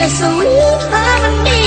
in a sweet harmony.